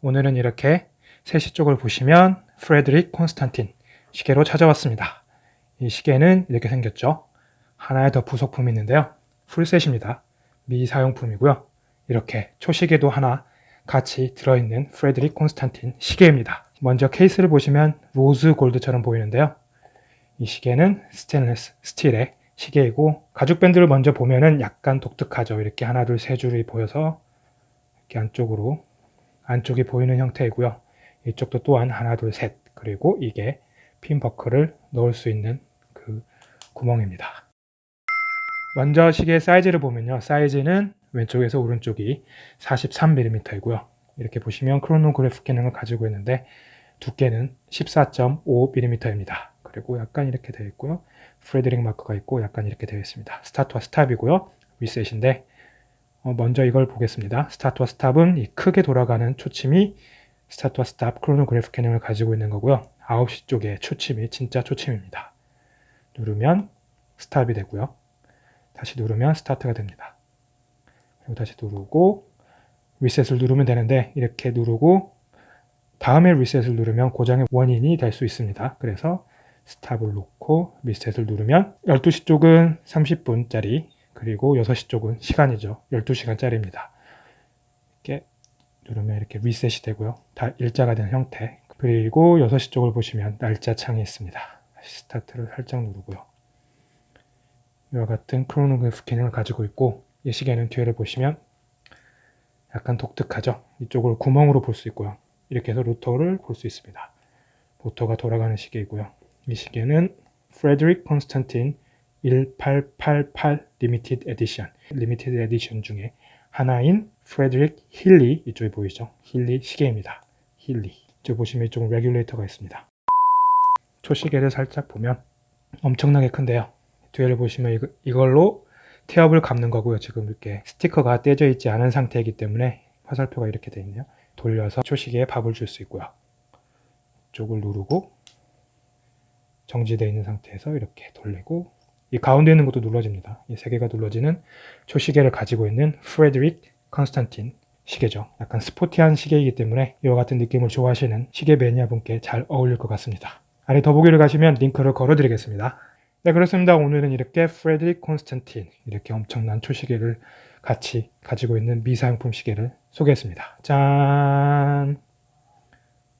오늘은 이렇게 3시 쪽을 보시면 프레드릭 콘스탄틴 시계로 찾아왔습니다. 이 시계는 이렇게 생겼죠. 하나의 더 부속품이 있는데요. full set입니다. 미사용품이고요. 이렇게 초시계도 하나 같이 들어있는 프레드릭 콘스탄틴 시계입니다. 먼저 케이스를 보시면 rose gold처럼 보이는데요. 이 시계는 스테인레스 스틸의 시계이고 가죽 밴드를 먼저 보면은 약간 독특하죠. 이렇게 하나 둘 세 줄이 보여서 이렇게 안쪽으로 안쪽이 보이는 형태이고요. 이쪽도 또한 하나 둘 셋 그리고 이게 핀 버클을 넣을 수 있는 그 구멍입니다. 먼저 시계 사이즈를 보면요. 사이즈는 왼쪽에서 오른쪽이 43mm이고요. 이렇게 보시면 크로노그래프 기능을 가지고 있는데 두께는 14.5mm입니다. 그리고 약간 이렇게 되어 있고요. 프레드릭 마크가 있고 약간 이렇게 되어 있습니다. 스타트와 스탑이고요. 리셋인데 어, 먼저 이걸 보겠습니다. 스타트와 스탑은 이 크게 돌아가는 초침이 스타트와 스탑 크로노그래프 기능을 가지고 있는 거고요. 9시 쪽에 초침이 진짜 초침입니다. 누르면 스탑이 되고요. 다시 누르면 스타트가 됩니다. 그리고 다시 누르고 리셋을 누르면 되는데 이렇게 누르고 다음에 리셋을 누르면 고장의 원인이 될 수 있습니다. 그래서 스탑을 놓고 리셋을 누르면 12시 쪽은 30분짜리 그리고 6시 쪽은 시간이죠. 12시간짜리입니다. 이렇게 누르면 이렇게 리셋이 되고요. 다 일자가 된 형태 그리고 6시 쪽을 보시면 날짜 창이 있습니다. 스타트를 살짝 누르고요. 이와 같은 크로노그래프 기능을 가지고 있고 이 시계는 뒤를 보시면 약간 독특하죠. 이쪽을 구멍으로 볼 수 있고요. 이렇게 해서 로터를 볼 수 있습니다. 로터가 돌아가는 시계이고요. 이 시계는 프레드릭 콘스탄틴 1888 limited edition limited edition 중에 하나인 프레드릭 힐리 이쪽에 보이죠? 힐리 시계입니다. 힐리 이쪽 보시면 이쪽은 레귤레이터가 있습니다. 초시계를 살짝 보면 엄청나게 큰데요. 뒤를 보시면 이걸로 태엽을 감는 거고요. 지금 이렇게 스티커가 떼져 있지 않은 상태이기 때문에 화살표가 이렇게 되어 있네요. 돌려서 초시계에 밥을 줄 수 있고요. 이쪽을 누르고 정지되어 있는 상태에서 이렇게 돌리고 이 가운데 있는 것도 눌러집니다. 이 세 개가 눌러지는 초시계를 가지고 있는 프레드릭 컨스탄틴 시계죠. 약간 스포티한 시계이기 때문에 이와 같은 느낌을 좋아하시는 시계 매니아 분께 잘 어울릴 것 같습니다. 아래 더보기를 가시면 링크를 걸어 드리겠습니다. 네 그렇습니다. 오늘은 이렇게 프레드릭 콘스탄틴 이렇게 엄청난 초시계를 같이 가지고 있는 미사용품 시계를 소개했습니다. 짠!